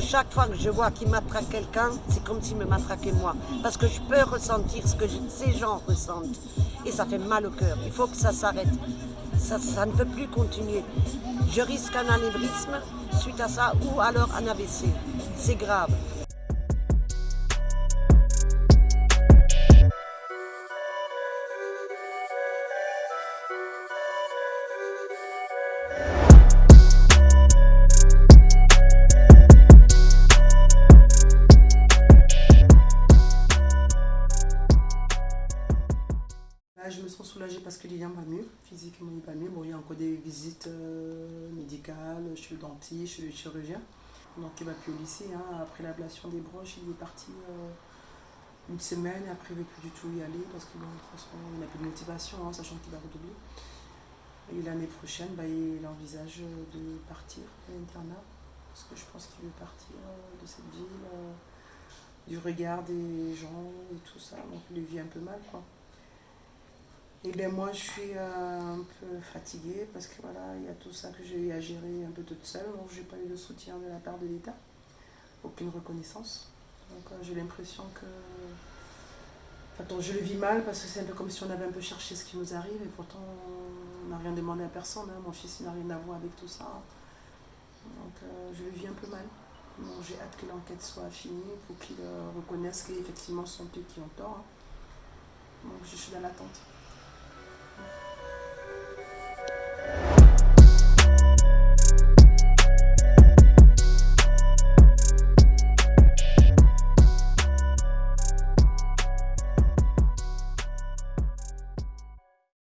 Chaque fois que je vois qu'il matraque quelqu'un, c'est comme s'il me matraquait moi. Parce que je peux ressentir ce que ces gens ressentent. Et ça fait mal au cœur. Il faut que ça s'arrête. Ça, ne peut plus continuer. Je risque un anévrisme suite à ça ou alors un AVC. C'est grave. Je me sens soulagée parce que Lilian va mieux, physiquement il va mieux. Bon, il y a encore des visites euh, médicales chez le dentiste, chez le chirurgien. Donc il va plus au lycée. Hein. Après l'ablation des broches, il est parti euh, une semaine. Après, il ne veut plus du tout y aller parce qu'il n'a plus de motivation, hein, sachant qu'il va redoubler. Et l'année prochaine, bah, il envisage de partir à l'internat. Parce que je pense qu'il veut partir euh, de cette ville, du regard des gens et tout ça. Donc il vit un peu mal. quoi. Et bien moi je suis euh, un peu fatiguée parce que voilà, il y a tout ça que j'ai eu à gérer un peu toute seule. Donc j'ai pas eu de soutien de la part de l'État, aucune reconnaissance. Donc euh, j'ai l'impression que. Je le vis mal parce que c'est un peu comme si on avait un peu cherché ce qui nous arrive et pourtant on n'a rien demandé à personne. Hein. Mon fils n'a rien à voir avec tout ça. Donc euh, je le vis un peu mal. j'ai hâte que l'enquête soit finie pour qu'il reconnaisse qu'effectivement sont eux qui ont tort. Hein. Donc je suis dans l'attente.